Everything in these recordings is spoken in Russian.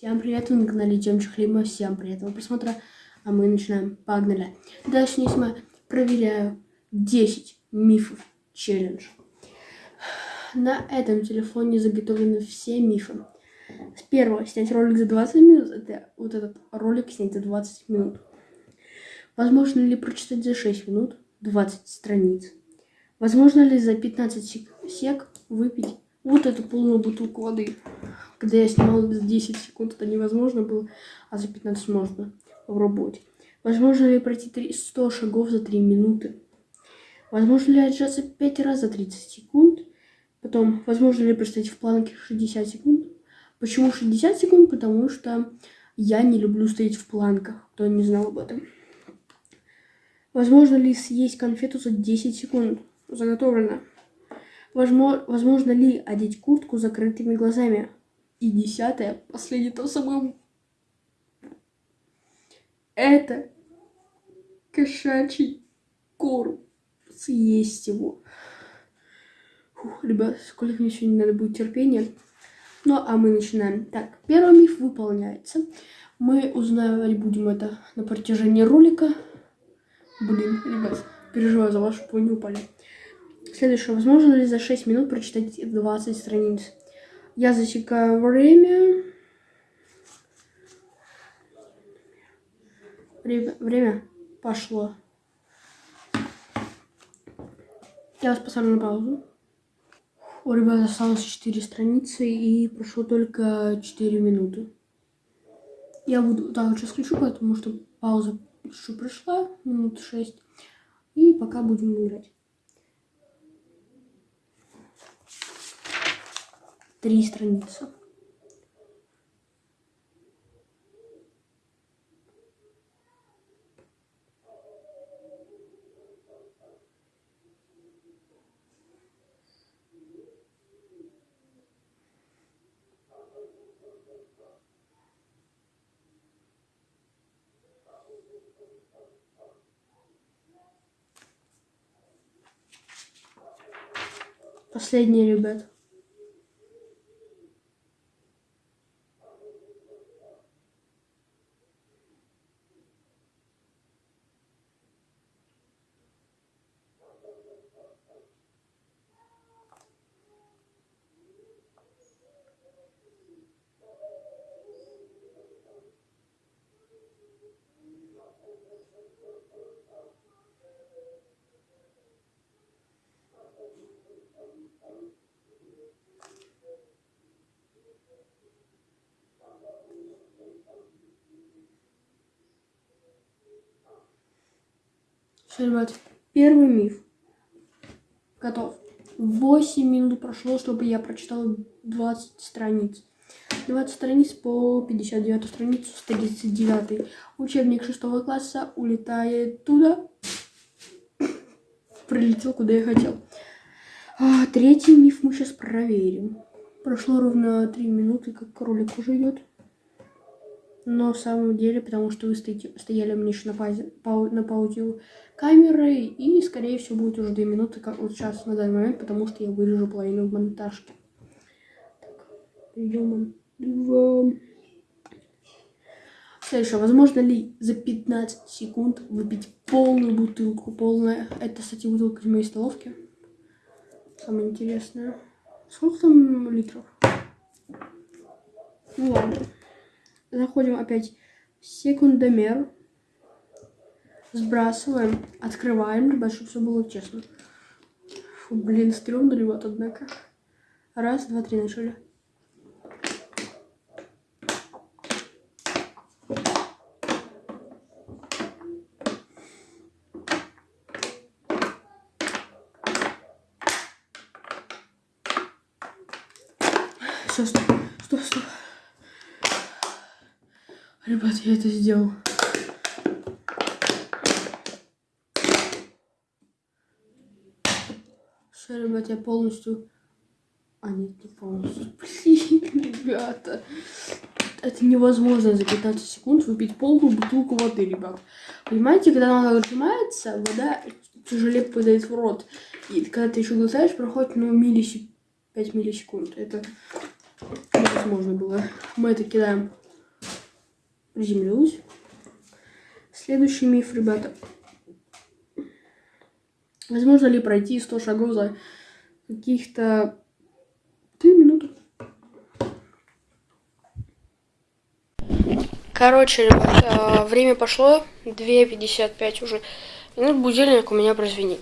Всем привет, вы на канале Демчик Хлеба. Всем приятного просмотра. А мы начинаем. Погнали. Дальше я проверяю 10 мифов челлендж. На этом телефоне заготовлены все мифы. С первого снять ролик за 20 минут. Это вот этот ролик снять за 20 минут. Возможно ли прочитать за 6 минут 20 страниц? Возможно ли за 15 сек выпить вот эту полную бутылку воды? Когда я снимала за 10 секунд, это невозможно было, а за 15 можно попробовать. Возможно ли пройти 100 шагов за 3 минуты? Возможно ли отжаться 5 раз за 30 секунд? Потом, возможно ли простоять в планке 60 секунд? Почему 60 секунд? Потому что я не люблю стоять в планках, кто не знал об этом. Возможно ли съесть конфету за 10 секунд? Заготовлено. Возможно, ли одеть куртку с закрытыми глазами? И десятое, последнее, то самое... Это кошачий корм. Съесть его. Фух, ребят, сколько мне сегодня надо будет терпения. Ну, а мы начинаем. Так, первый миф выполняется. Мы узнавать будем это на протяжении ролика. Блин, ребят, переживаю за вы не упали. Следующее. Возможно ли за 6 минут прочитать 20 страниц? Я засекаю время. Время пошло. Я вас поставлю на паузу. У ребят осталось 4 страницы и прошло только 4 минуты. Я буду так сейчас включу, потому что пауза еще прошла, минут 6. И пока будем играть. Три страницы. Последние, ребят. Ребят, первый миф. Готов. 8 минут прошло, чтобы я прочитал 20 страниц. 20 страниц по 59 страницу с 39. Учебник 6 класса улетает туда. Прилетел, куда я хотел. А, третий миф мы сейчас проверим. Прошло ровно 3 минуты, как ролик уже идет. Но в самом деле, потому что вы стоите, стояли мне еще на, паузе, пау, на паузе камеры, и, скорее всего, будет уже 2 минуты, как вот сейчас, на данный момент, потому что я вырежу половину в монтажке. Так, перейдем два. Следующее. Возможно ли за 15 секунд выпить полную бутылку? Полная. Это, кстати, бутылка из моей столовки. Самое интересное. Сколько там литров? Ну ладно заходим опять в секундомер. Сбрасываем, открываем, ребят, чтобы все было честно. Фу, блин, стрёмно, ребят, однако. Раз, два, три, начали. Все, стоп, стоп, стоп. Ребят, я это сделал. Все, ребят, я полностью... А, нет, не полностью. Блин, ребята. Это невозможно за 15 секунд выпить полную бутылку воды, ребят. Понимаете, когда она отжимается, вода тяжелее попадает в рот. И когда ты еще глотаешь, проходит, ну, миллисек... 5 миллисекунд. Это невозможно было. Мы это кидаем приземлилась. Следующий миф, ребята. Возможно ли пройти 100 шагов за каких-то 3 минуты? Короче, ребят, а, время пошло, 2.55 уже. Минут будильник у меня прозвенит.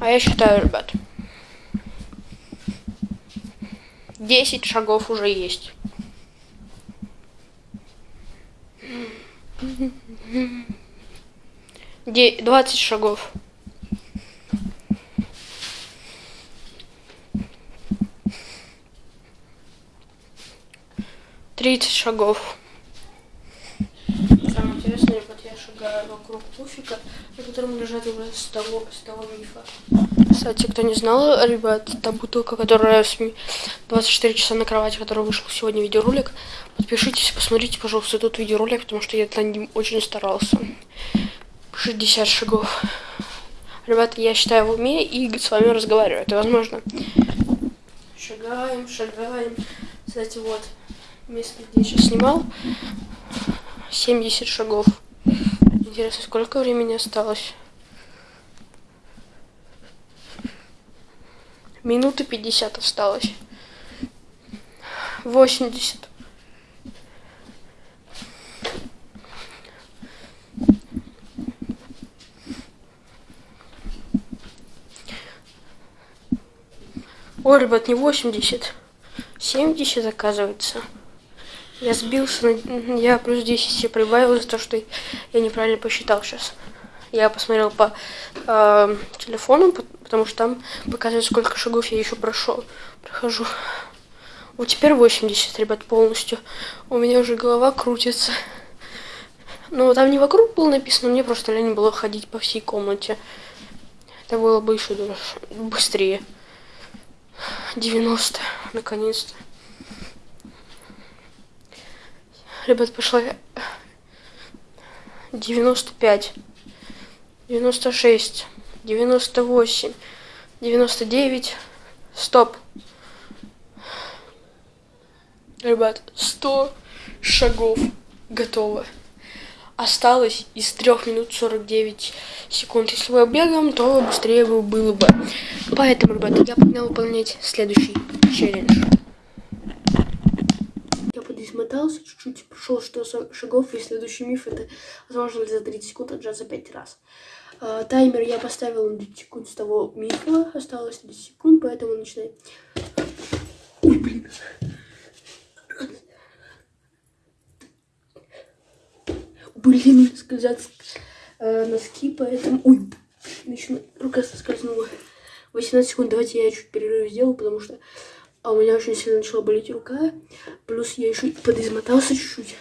А я считаю, ребят, 10 шагов уже есть. 20 шагов. Тридцать шагов. Самое интересное, вот я шагаю вокруг пуфика, на котором лежат уже с того, с того мифа. Кстати, кто не знал, ребят, та бутылка, которая 24 часа на кровати, которая вышел сегодня видеоролик, подпишитесь, посмотрите, пожалуйста, этот видеоролик, потому что я над ним очень старался. 60 шагов. Ребята, я считаю в уме и с вами разговариваю. Это возможно. Шагаем, шагаем. Кстати, вот место, где я сейчас снимал. 70 шагов. Интересно, сколько времени осталось? Минуты 50 осталось. 80. Ой, ребят, не 80. 70 оказывается. Я сбился, на... я плюс 10 себе прибавил за то, что я неправильно посчитал сейчас. Я посмотрел по э, телефону, потому что там показывает, сколько шагов я еще прошел. Прохожу. Вот теперь 80, ребят, полностью. У меня уже голова крутится. Ну, там не вокруг было написано, мне просто лень было ходить по всей комнате. Это было бы еще быстрее. 90, наконец-то. Ребят, пошла 95, 96, 98, 99, стоп. Ребят, 100 шагов готово. Осталось из 3 минут 49 секунд. Если бы бегом, то быстрее бы было бы. Поэтому, ребята, я погнал выполнять следующий челлендж измотался чуть-чуть, прошел 100 шагов, и следующий миф это возможно за 30 секунд отжать за 5 раз. А, таймер я поставил на 10 секунд с того мифа, осталось 10 секунд, поэтому начинаем. Ой, блин. Блин, скользят э, носки, поэтому... Ой, начну... рука соскользнула. 18 секунд, давайте я чуть перерыв сделаю, потому что а у меня очень сильно начала болеть рука. Плюс я еще подизмотался чуть-чуть.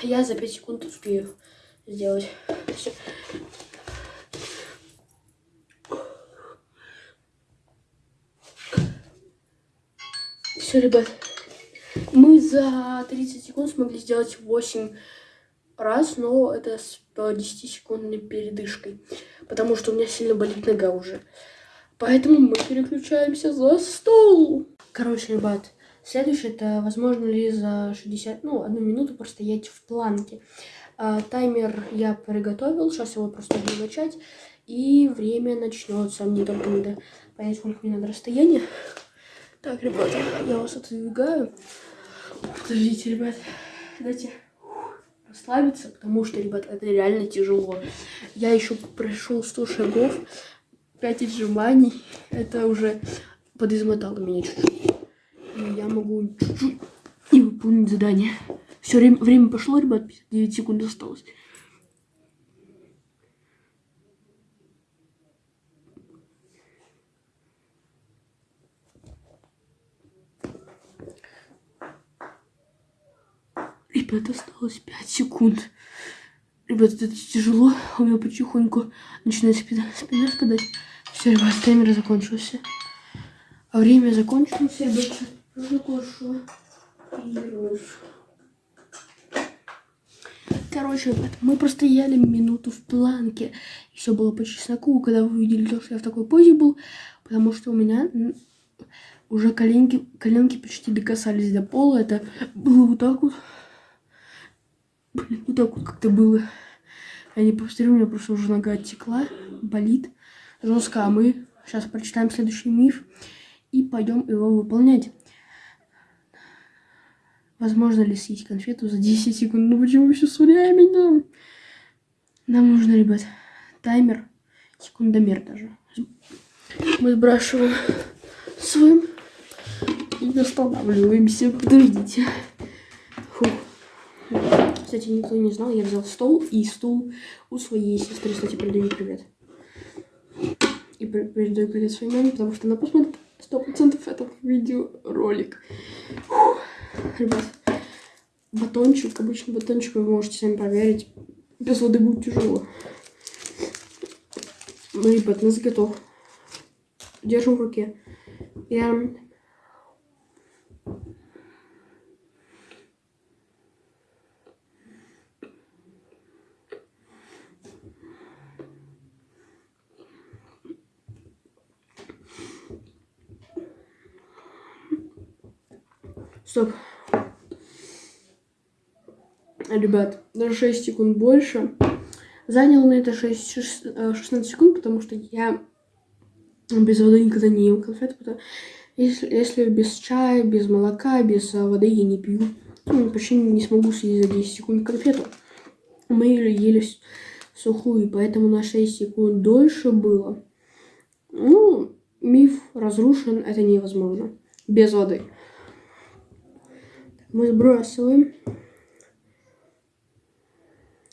Я за 5 секунд успею сделать. Все. Ребят. Мы за 30 секунд смогли сделать 8 раз, но это с 10 секундной передышкой. Потому что у меня сильно болит нога уже. Поэтому мы переключаемся за стол. Короче, ребят, следующее это возможно ли за 60, ну, одну минуту простоять в планке. А, таймер я приготовил, сейчас его просто буду начать. И время начнется. Мне только надо понять, сколько мне надо расстояние. Так, ребята, я вас отодвигаю. Подождите, ребят, дайте расслабиться, потому что, ребят, это реально тяжело. Я еще прошел 100 шагов, 5 отжиманий. Это уже подизмотало меня чуть-чуть. Я могу чуть-чуть и выполнить задание. Все, время, время пошло, ребят, 59 секунд осталось. Ребят, осталось 5 секунд. Ребят, это тяжело. У меня потихоньку начинает спина, спина спадать. Все, ребят, таймер закончился. А время закончилось, ребята. Закончила. Короче, ребят, мы простояли минуту в планке. И все было по чесноку, когда вы увидели то, что я в такой позе был. Потому что у меня уже коленки, коленки почти докасались до пола. Это было вот так вот. Блин, вот так вот как-то было. Я не повторю, у меня просто уже нога оттекла, болит жестко, а мы сейчас прочитаем следующий миф и пойдем его выполнять. Возможно ли съесть конфету за 10 секунд? Ну почему еще с временем? Нам нужно, ребят, таймер, секундомер даже. Мы сбрасываем своим и останавливаемся. Подождите. Фух. Кстати, никто не знал, я взял стол и стул у своей сестры. Кстати, передаю привет. И передаю привет своей маме, потому что она посмотрит сто процентов этот видеоролик. Фух. Ребят, батончик, обычный батончик, вы можете сами проверить. Без воды будет тяжело. Ну, ребят, нас готов. Держим в руке. Я Стоп. Ребят, даже 6 секунд больше. Занял на это 6, 16 э, секунд, потому что я без воды никогда не ем конфеты. Потому... Если, если без чая, без молока, без э, воды я не пью, ну, почти не смогу съесть за 10 секунд конфету. Мы ее ели сухую, поэтому на 6 секунд дольше было. Ну, миф разрушен, это невозможно. Без воды мы сбрасываем.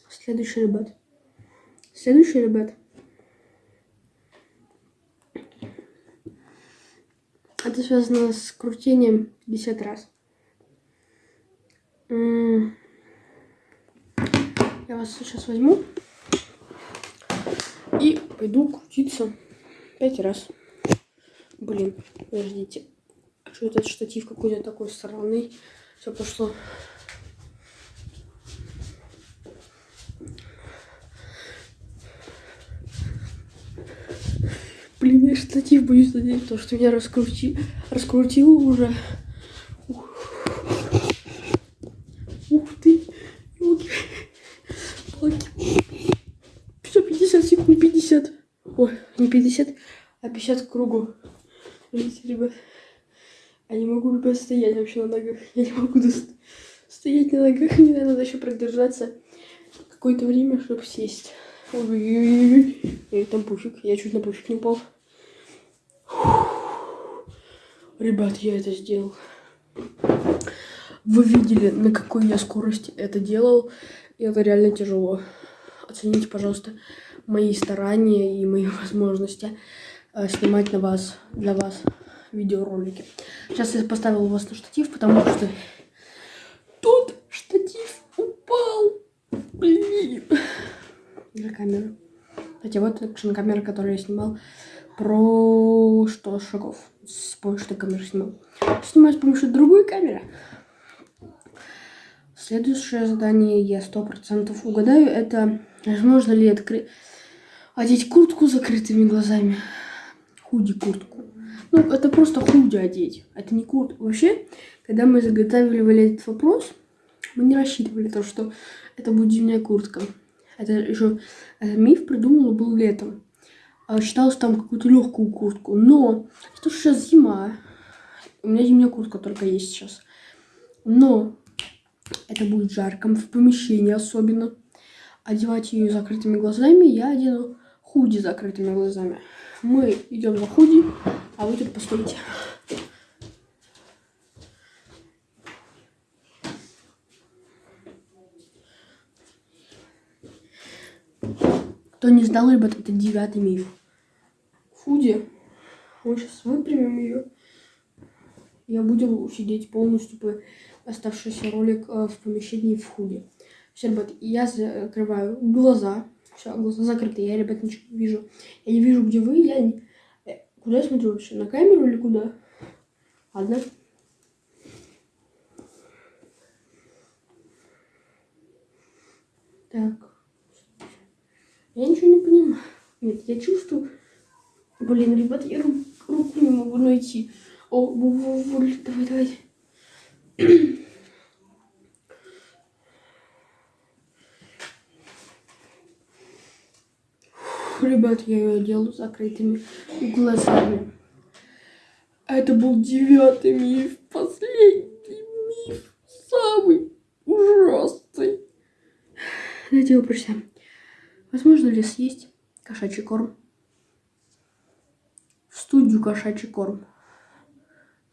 Следующий ребят. Следующий ребят. Это связано с крутением 50 раз. Я вас сейчас возьму и пойду крутиться 5 раз. Блин, подождите. А что этот штатив какой-то такой странный? Все пошло. Блин, я штатив боюсь надеть, то что меня раскрути... раскрутило уже. Ух, Ух ты. Елки. Палки. 150 секунд, 50. Ой, не 50, а 50 к кругу. Видите, ребят. Я не могу, ребят, стоять вообще на ногах. Я не могу стоять на ногах. Мне надо еще продержаться какое-то время, чтобы сесть. Ой-ой-ой. Там пуфик. Я чуть на пуфик не упал. Ребят, я это сделал. Вы видели, на какой я скорости это делал. И это реально тяжело. Оцените, пожалуйста, мои старания и мои возможности э, снимать на вас, для вас видеоролики. Сейчас я поставил вас на штатив, потому что тут штатив упал. Блин. За камеру. Кстати, вот экшн-камера, которую я снимал про что шагов. С помощью камеры снимал. Снимаю с помощью другой камеры. Следующее задание я сто процентов угадаю. Это возможно ли открыть одеть куртку с закрытыми глазами. Худи куртку. Ну, это просто худи одеть. Это не курт. Вообще, когда мы заготавливали этот вопрос, мы не рассчитывали то, что это будет зимняя куртка. Это еще этот миф придумал был летом. А считалось там какую-то легкую куртку. Но это что сейчас зима. У меня зимняя куртка только есть сейчас. Но это будет жарко в помещении особенно. Одевать ее закрытыми глазами я одену худи закрытыми глазами. Мы идем за худи, а вы тут постойте. Кто не сдал, ребят, это девятый миф. Худи. Мы сейчас выпрямим ее. Я буду сидеть полностью по оставшийся ролик э, в помещении в худи. Все, ребят, я закрываю глаза. Все, глаза закрыты, я, ребят, ничего не вижу. Я не вижу, где вы, я не... куда я смотрю вообще? На камеру или куда? Ладно. Так. Я ничего не понимаю. Нет, я чувствую... Блин, ребят, я руку не могу найти. О, давай, давай. Ребят, я ее делаю закрытыми глазами. Это был девятый миф, последний миф, самый ужасный. Давайте прочитаем. Возможно ли съесть кошачий корм? В студию кошачий корм.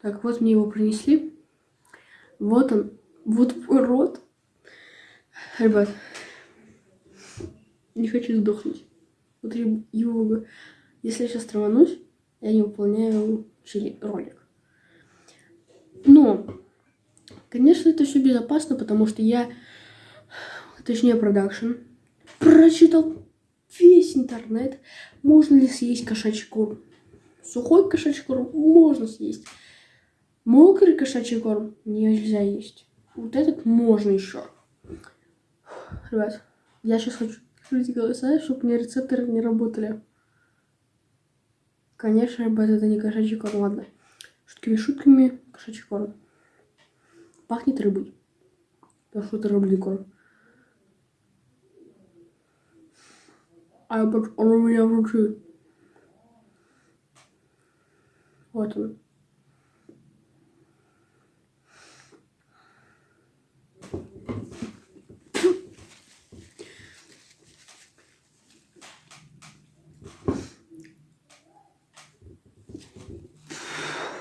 Так, вот мне его принесли. Вот он. Вот рот. Ребят, не хочу сдохнуть. Его, если я сейчас траванусь, я не выполняю ролик. Но, конечно, это все безопасно, потому что я, точнее, продакшн, прочитал весь интернет, можно ли съесть кошачий корм. Сухой кошачий корм можно съесть. Мокрый кошачий корм нельзя есть. Вот этот можно еще. Ребят, я сейчас хочу открыть голоса, чтобы меня рецепторы не работали. Конечно, ребят, это не кошачий корм, ладно. Шутками шутками, кошачий корм. Пахнет рыбой. Потому что это рыбный корм. А он у меня вручит. Вот он.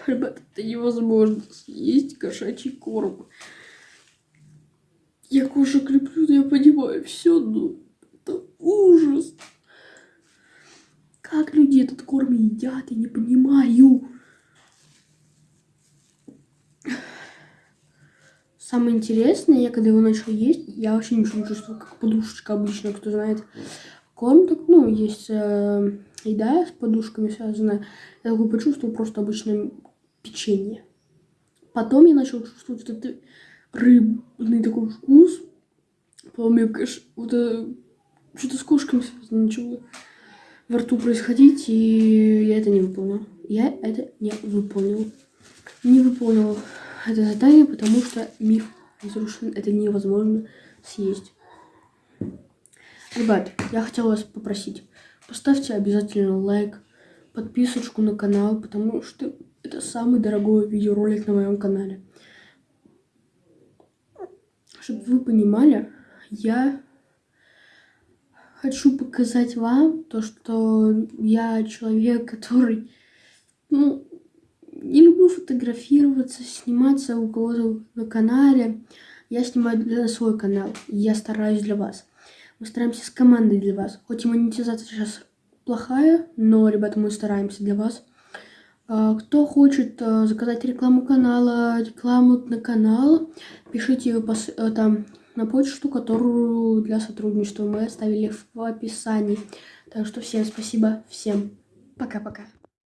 Ребята, это невозможно съесть кошачий корм. Я кошек люблю, я понимаю все, но это ужас. Как люди этот корм едят, я не понимаю. Самое интересное, я когда его начал есть, я вообще ничего не чувствовала, как подушечка обычно, кто знает. Корм так, ну, есть э, еда с подушками связанная. Я такой почувствовал просто обычное печенье. Потом я начал чувствовать вот этот рыбный такой вкус. Помню, конечно, вот что-то с кошками начало во рту происходить, и я это не выполнил. Я это не выполнил. Не выполнил это задание, потому что миф разрушен. Это невозможно съесть. Ребят, я хотела вас попросить, поставьте обязательно лайк, подписочку на канал, потому что это самый дорогой видеоролик на моем канале. Чтобы вы понимали, я хочу показать вам то, что я человек, который, ну, не люблю фотографироваться, сниматься у кого-то на канале. Я снимаю для свой канал, я стараюсь для вас. Мы стараемся с командой для вас. Хоть и монетизация сейчас плохая, но, ребята, мы стараемся для вас. А, кто хочет а, заказать рекламу канала, рекламу на канал, пишите ее э, там на почту, которую для сотрудничества мы оставили в описании. Так что всем спасибо, всем пока-пока.